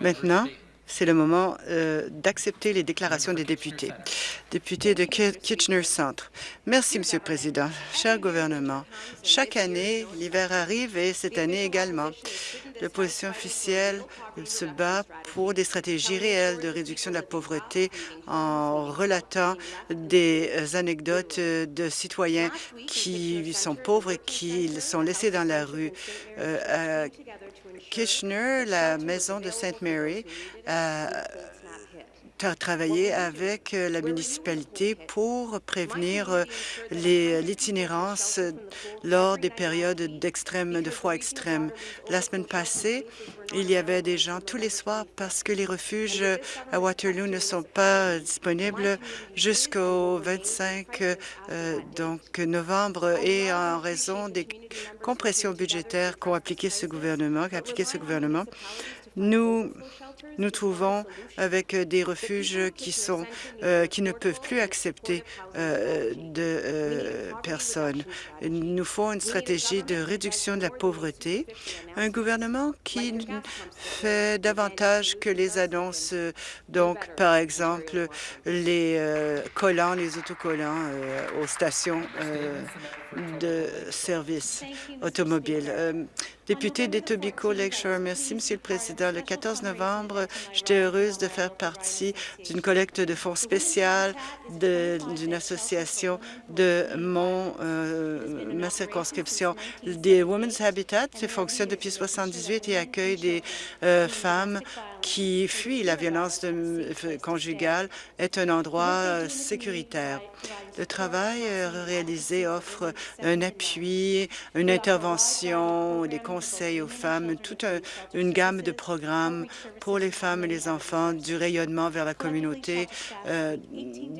Maintenant, c'est le moment euh, d'accepter les déclarations des députés. Député de Kitchener Centre. Merci, Monsieur le Président. Cher gouvernement, chaque année, l'hiver arrive et cette année également. L'opposition officielle se bat pour des stratégies réelles de réduction de la pauvreté en relatant des anecdotes de citoyens qui sont pauvres et qui sont laissés dans la rue. Euh, Kitchener, la maison de Sainte Mary, a travaillé avec la municipalité pour prévenir l'itinérance lors des périodes d'extrême, de froid extrême. La semaine passée, il y avait des gens tous les soirs parce que les refuges à Waterloo ne sont pas disponibles jusqu'au 25 euh, donc novembre et en raison des compressions budgétaires qu'ont appliqué ce gouvernement, qu'a appliqué ce gouvernement, nous nous trouvons avec des refuges qui, sont, euh, qui ne peuvent plus accepter euh, de euh, personnes. Il nous faut une stratégie de réduction de la pauvreté, un gouvernement qui fait davantage que les annonces, donc par exemple les collants, les autocollants aux stations de services automobiles. Député d'Etobicoke Lakeshore, merci, Monsieur le Président. Le 14 novembre, j'étais heureuse de faire partie d'une collecte de fonds spécial d'une association de mon euh, ma circonscription. Des Women's Habitat fonctionne depuis 78 et accueille des euh, femmes qui fuient la violence conjugale est un endroit euh, sécuritaire. Le travail réalisé offre un appui, une intervention, des conseils aux femmes, toute une gamme de programmes pour les femmes et les enfants, du rayonnement vers la communauté. Euh,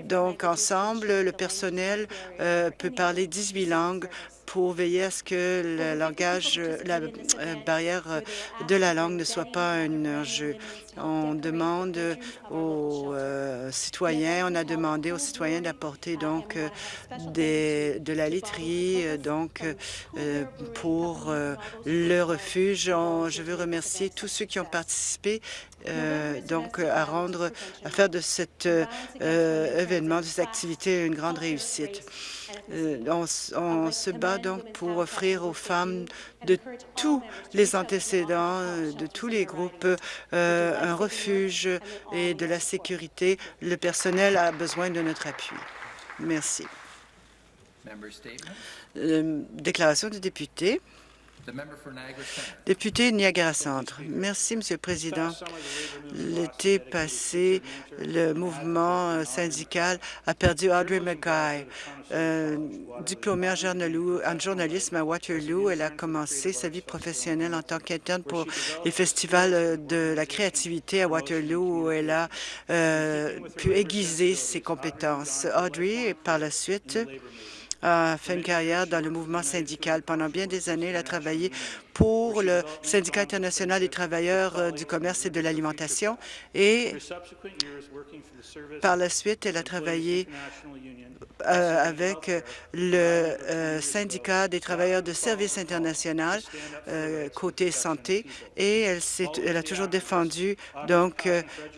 donc, ensemble, le personnel euh, peut parler 18 langues pour veiller à ce que le langage, la euh, barrière de la langue ne soit pas un enjeu. On demande aux euh, citoyens, on a demandé aux citoyens d'apporter donc euh, des, de la literie donc pour le refuge. je veux remercier tous ceux qui ont participé donc à rendre, à faire de cet événement, de cette activité une grande réussite. Euh, on, se bat donc pour offrir aux femmes de tous les antécédents, euh, de tous les groupes, euh, un refuge et de la sécurité. Le personnel a besoin de notre appui. Merci. déclaration du député. Député Niagara Centre. Merci, Monsieur le Président. L'été passé, le mouvement euh, syndical a perdu Audrey McGuy. Euh, diplômée en, en, journalisme à Waterloo, elle a commencé sa vie professionnelle en tant qu'interne pour les festivals euh, de la créativité à Waterloo, où elle a pu aiguiser ses compétences. Audrey, par la suite, a fait une carrière dans le mouvement syndical. Pendant bien des années, elle a travaillé pour le Syndicat international des travailleurs euh, du commerce et de l'alimentation et par la suite, elle a travaillé euh, avec le euh, syndicat des travailleurs de services international côté santé et elle, elle, a toujours défendu donc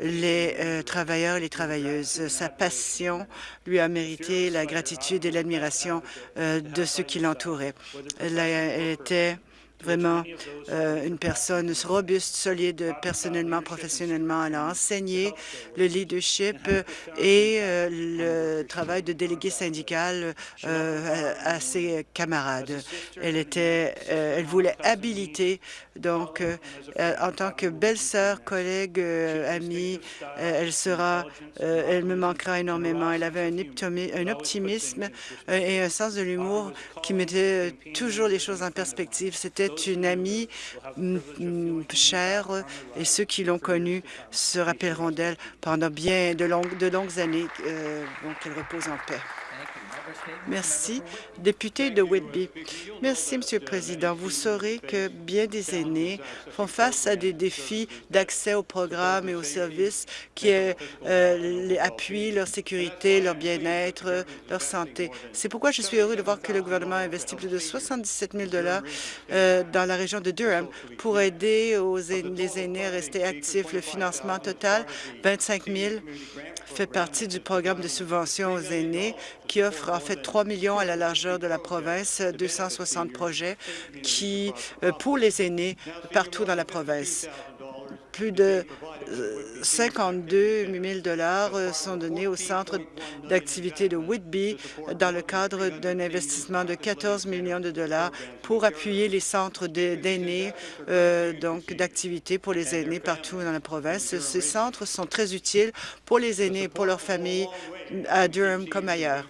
les travailleurs et les travailleuses. Sa passion lui a mérité la gratitude et l'admiration de ceux qui l'entouraient. Elle, elle était vraiment euh, une personne robuste, solide, personnellement, professionnellement. Elle a enseigné le leadership et euh, le travail de délégué syndical euh, à, ses camarades. Elle était, elle voulait habiliter donc en tant que belle-sœur, collègue, amie, elle sera, elle me manquera énormément. Elle avait un, optimisme et un sens de l'humour qui mettait toujours les choses en perspective. C'était une amie chère et ceux qui l'ont connue se rappelleront d'elle pendant bien de longues, années. Euh, donc, qu'elle repose en paix. Merci. Député de Whitby. Merci, Monsieur le Président. Vous saurez que bien des aînés font face à des défis d'accès aux programmes et aux services qui euh, appuient leur sécurité, leur bien-être, leur santé. C'est pourquoi je suis heureux de voir que le gouvernement a investi plus de 77 000 euh, dans la région de Durham pour aider les aînés à rester actifs. Le financement total, 25 000 fait partie du programme de subvention aux aînés qui offre en fait 3 millions à la largeur de la province, 260 projets qui euh, pour les aînés partout dans la province. Plus de 52 000 dollars euh, sont donnés au centre d'activité de Whitby dans le cadre d'un investissement de 14 millions de dollars pour appuyer les centres d'aînés, euh, donc d'activités pour les aînés partout dans la province. Ces centres sont très utiles pour les aînés et pour leurs familles à Durham comme ailleurs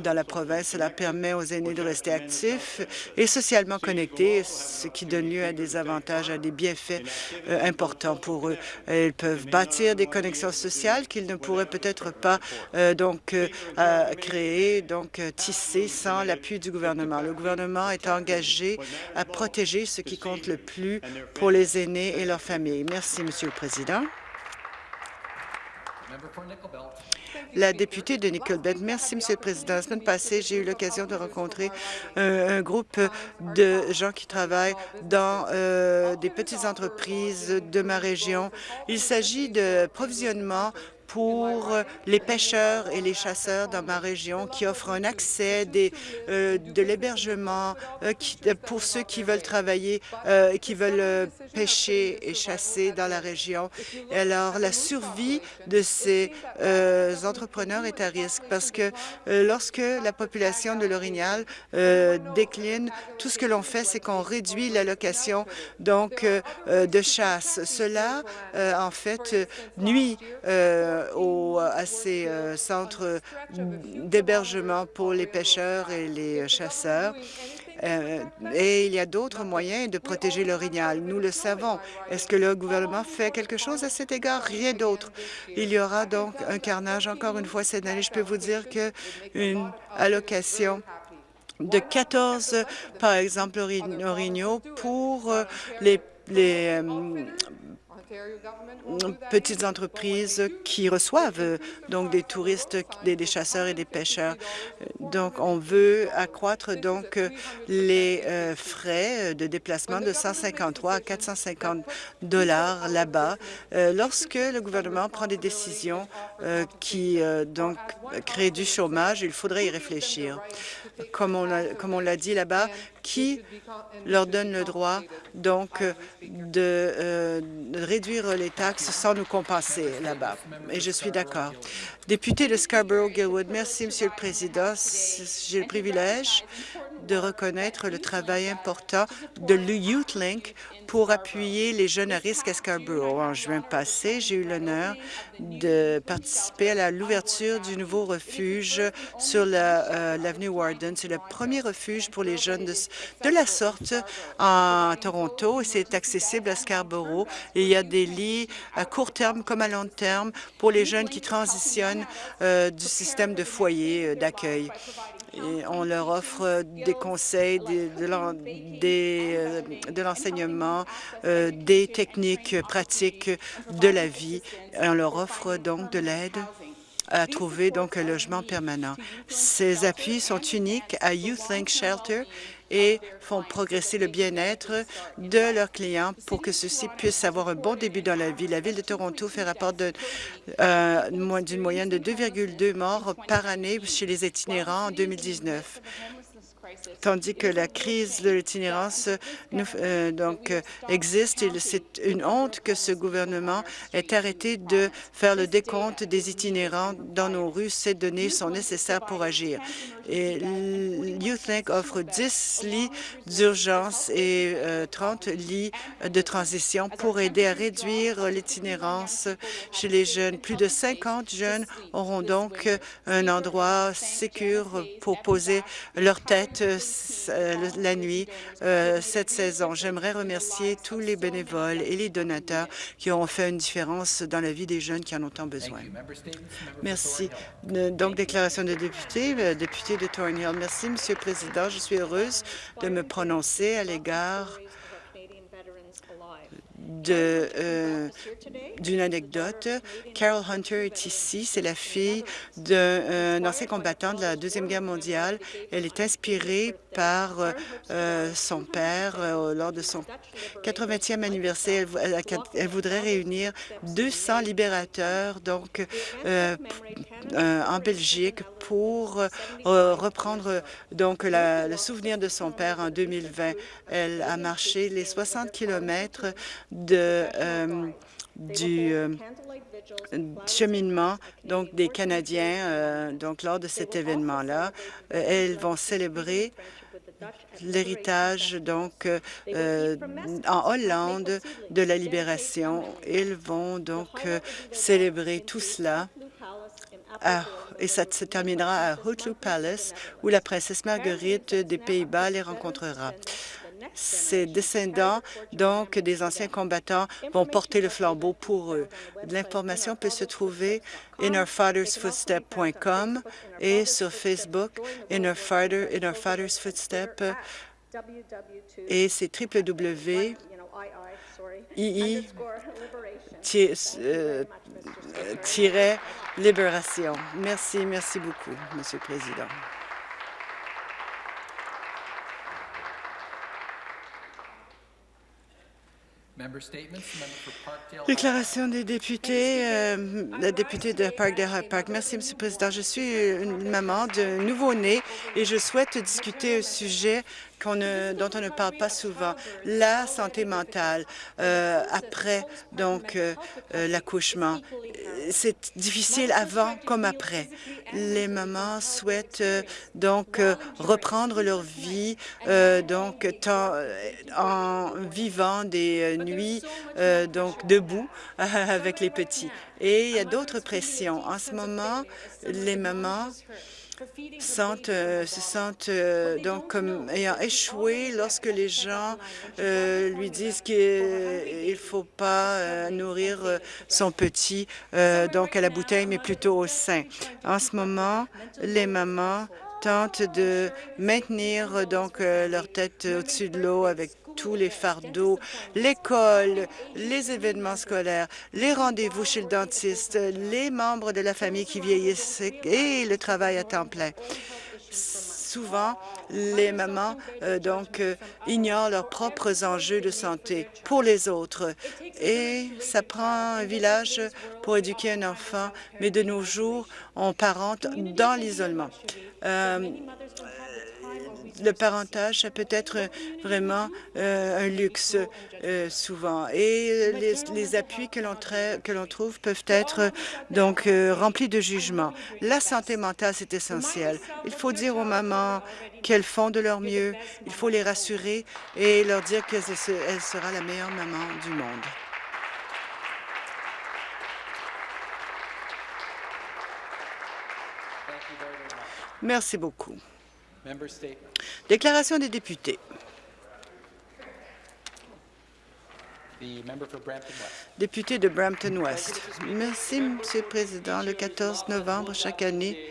dans la province. Cela permet aux aînés de rester actifs et socialement connectés, ce qui donne lieu à des avantages, à des bienfaits euh, importants pour eux. Ils peuvent bâtir des connexions sociales qu'ils ne pourraient peut-être pas euh, donc euh, créer, donc tisser sans l'appui du gouvernement. Le gouvernement est engagé à protéger ce qui compte le plus pour les aînés et leurs familles. Merci, Monsieur le Président. La députée de Nickelbelt. Merci, Monsieur le Président. La semaine passée, j'ai eu l'occasion de rencontrer un, groupe de gens qui travaillent dans euh, des petites entreprises de ma région. Il s'agit de provisionnement pour les pêcheurs et les chasseurs dans ma région qui offrent un accès, des, euh, de l'hébergement euh, pour ceux qui veulent travailler, euh, qui veulent pêcher et chasser dans la région. Alors, la survie de ces entrepreneurs est à risque parce que lorsque la population de l'Orignal décline, tout ce que l'on fait, c'est qu'on réduit l'allocation donc de chasse. Cela, en fait, nuit euh, à ces euh, centres d'hébergement pour les pêcheurs et les chasseurs. Euh, et il y a d'autres moyens de protéger l'orignal. Nous le savons. Est-ce que le gouvernement fait quelque chose à cet égard? Rien d'autre. Il y aura donc un carnage encore une fois cette année. Je peux vous dire qu'une allocation de 14, par exemple, orignaux pour les petites entreprises qui reçoivent euh, donc des touristes, des, chasseurs et des pêcheurs. Donc, on veut accroître les euh, frais de déplacement de 153 à 450 dollars là-bas. Euh, lorsque le gouvernement prend des décisions qui créent du chômage, il faudrait y réfléchir. Comme on l'a dit là-bas, qui leur donne le droit donc de, de réduire les taxes sans nous compenser là-bas. Et je suis d'accord. Député de Scarborough-Gilwood, merci, Monsieur le Président. J'ai le privilège de reconnaître le travail important de l'YouthLink pour appuyer les jeunes à risque à Scarborough. En juin passé, j'ai eu l'honneur de participer à l'ouverture du nouveau refuge sur euh, l'avenue Warden. C'est le premier refuge pour les jeunes de, la sorte en Toronto et c'est accessible à Scarborough. il y a des lits à court terme comme à long terme pour les jeunes qui transitionnent euh, du système de foyer euh, on leur offre des conseils, de l'enseignement, euh, des techniques pratiques de la vie. On leur offre donc de l'aide à trouver donc un logement permanent. Ces appuis sont uniques à YouthLink Shelter et font progresser le bien-être de leurs clients pour que ceux-ci puissent avoir un bon début dans la vie. La Ville de Toronto fait rapport euh, d'une moyenne de 2,2 morts par année chez les itinérants en 2019 tandis que la crise de l'itinérance euh, donc existe. C'est une honte que ce gouvernement ait arrêté de faire le décompte des itinérants dans nos rues. Ces données sont nécessaires pour agir. Et YouthLink offre 10 lits d'urgence et 30 euh, lits de transition pour aider à réduire l'itinérance chez les jeunes. Plus de 50 jeunes auront donc un endroit sécur pour poser leur tête la nuit cette saison. J'aimerais remercier tous les bénévoles et les donateurs qui ont fait une différence dans la vie des jeunes qui en ont tant besoin. Merci. Donc, déclaration de député, député de Thornhill. Merci, Monsieur le Président. Je suis heureuse de me prononcer à l'égard euh, d'une anecdote. Carol Hunter est ici. C'est la fille d'un euh, ancien combattant de la Deuxième Guerre mondiale. Elle est inspirée par euh, son père lors de son 80e anniversaire. Elle, voudrait réunir 200 libérateurs donc en Belgique pour reprendre donc le souvenir de son père en 2020. Elle a marché les 60 kilomètres de, euh, du euh, cheminement donc des Canadiens euh, donc lors de cet événement-là. elles vont célébrer l'héritage donc en Hollande de la libération. Ils vont donc célébrer tout cela et ça se terminera à Hootloop Palace où la princesse Marguerite des Pays-Bas les rencontrera. Ces descendants, donc des anciens combattants, vont porter le flambeau pour eux. L'information peut se trouver innerfathersfootstep.com et sur Facebook, Inner, et c'est www libération. Merci, merci beaucoup, Monsieur le Président. Déclaration des députés, euh, la députée de Parkdale Park. Merci, Monsieur le Président. Je suis une maman de nouveau-né et je souhaite discuter un sujet dont on ne parle pas souvent, la santé mentale euh, après donc euh, euh, l'accouchement. C'est difficile avant comme après. Les mamans souhaitent donc reprendre leur vie donc en vivant des nuits donc debout avec les petits. Et il y a d'autres pressions. En ce moment, les mamans sentent, euh, se sentent euh, donc comme ayant échoué lorsque les gens euh, lui disent qu'il ne faut pas nourrir son petit donc à la bouteille, mais plutôt au sein. En ce moment, les mamans tentent de maintenir donc leur tête au-dessus de l'eau avec tous les fardeaux, l'école, les événements scolaires, les rendez-vous chez le dentiste, les membres de la famille qui vieillissent et le travail à temps plein souvent, les mamans euh, donc euh, ignorent leurs propres enjeux de santé pour les autres. Et ça prend un village pour éduquer un enfant, mais de nos jours, on parente dans l'isolement. Euh, le parentage, ça peut être vraiment euh, un luxe euh, souvent. Et les, appuis que l'on trouve peuvent être donc euh, remplis de jugement. La santé mentale, c'est essentiel. Il faut dire aux mamans qu'elles font de leur mieux. Il faut les rassurer et leur dire qu'elle sera la meilleure maman du monde. Merci beaucoup. Déclaration des députés. Député de Brampton-West. Merci, Monsieur le Président. Le 14 novembre chaque année,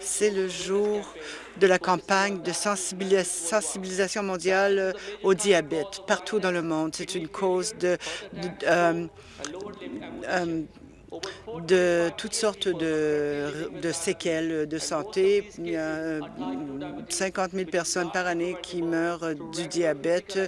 c'est le jour de la campagne de sensibilisation mondiale au diabète partout dans le monde. C'est une cause de, euh, euh, de toutes sortes de, séquelles de santé. Il y a 50 000 personnes par année qui meurent du diabète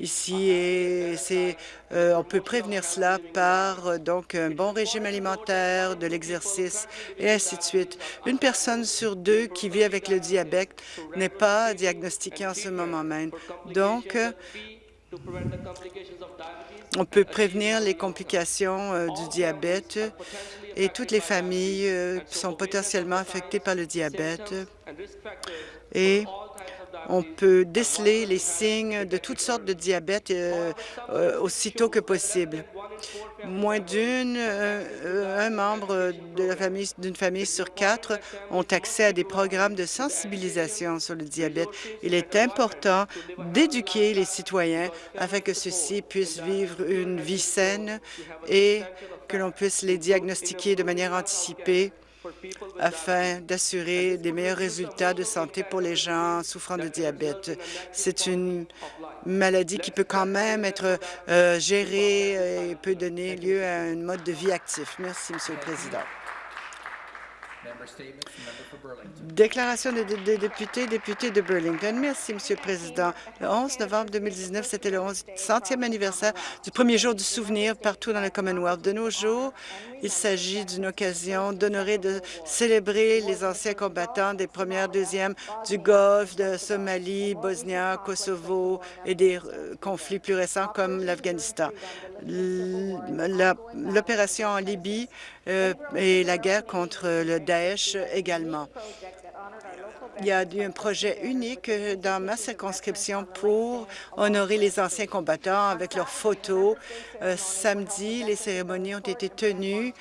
ici et c'est euh, on peut prévenir cela par donc un bon régime alimentaire, de l'exercice et ainsi de suite. Une personne sur deux qui vit avec le diabète n'est pas diagnostiquée en ce moment même. Donc, on peut prévenir les complications euh, du diabète et toutes les familles euh, sont potentiellement affectées par le diabète. et on peut déceler les signes de toutes sortes de diabète euh, aussitôt que possible. moins d'une, un membre de la famille d'une famille sur quatre ont accès à des programmes de sensibilisation sur le diabète. Il est important d'éduquer les citoyens afin que ceux-ci puissent vivre une vie saine et que l'on puisse les diagnostiquer de manière anticipée afin d'assurer des meilleurs résultats de santé pour les gens souffrant de diabète. C'est une maladie qui peut quand même être euh, gérée et peut donner lieu à un mode de vie actif. Merci, Monsieur le Président. Déclaration des de, députés, député de Burlington. Merci, Monsieur le Président. Le 11 novembre 2019, c'était le 100e anniversaire du premier jour du souvenir partout dans le Commonwealth. De nos jours, il s'agit d'une occasion d'honorer, de célébrer les anciens combattants des premières, deuxièmes du Golfe, de Somalie, Bosnia, Kosovo et des euh, conflits plus récents comme l'Afghanistan. L'opération en Libye euh, et la guerre contre le Daesh également. Il y a eu un projet unique dans ma circonscription pour honorer les anciens combattants avec leurs photos. Euh, samedi, les cérémonies ont été tenues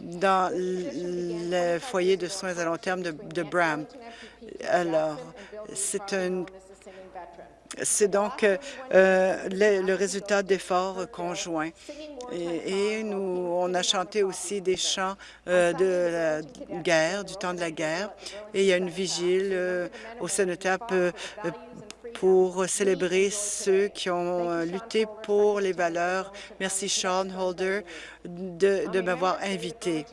dans le foyer de soins à long terme de, de Bram. Alors, c'est un c'est donc euh, le, résultat d'efforts conjoints. Et, nous, on a chanté aussi des chants euh, de la guerre, du temps de la guerre. Et il y a une vigile euh, au Cénotap pour célébrer ceux qui ont lutté pour les valeurs. Merci, Sean Holder, de, de m'avoir invité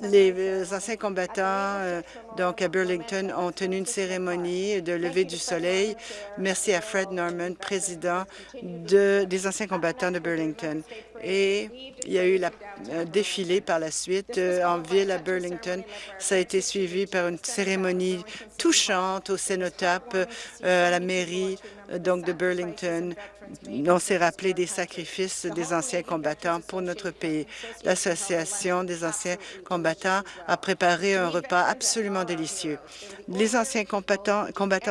les anciens combattants euh, donc à Burlington ont tenu une cérémonie de lever du soleil. Merci à Fred Norman, président de, des anciens combattants de Burlington. Et il y a eu la, un défilé par la suite euh, en ville à Burlington. Ça a été suivi par une cérémonie touchante au Cénotap, euh, à la mairie donc de Burlington. On s'est rappelé des sacrifices des anciens combattants pour notre pays. L'Association des anciens combattants a préparé un repas absolument délicieux. Les anciens combattants,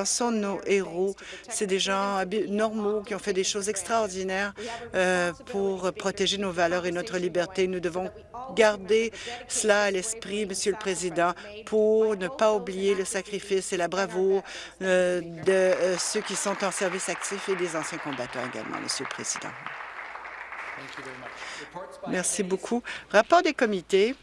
sont nos héros. C'est des gens normaux qui ont fait des choses extraordinaires euh, pour protéger nos valeurs et notre liberté. Nous devons garder cela à l'esprit, Monsieur le Président, pour ne pas oublier le sacrifice et la bravoure euh, de euh, ceux qui sont en service actif et des anciens combattants également, Monsieur le Président. Merci beaucoup. Rapport des comités.